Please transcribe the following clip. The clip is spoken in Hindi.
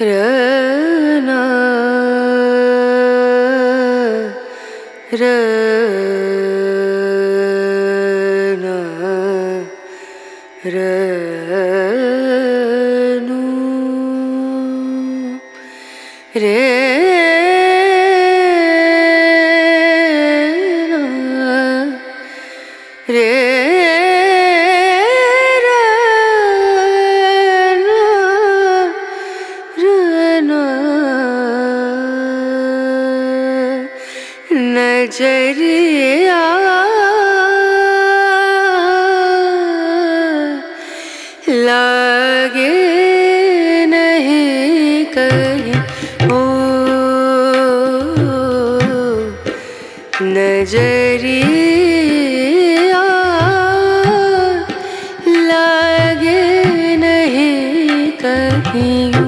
रना रना रनु रे रे नज़रिया लागे नहीं कहीं। ओ नज़रिया लागे नहीं कहीं।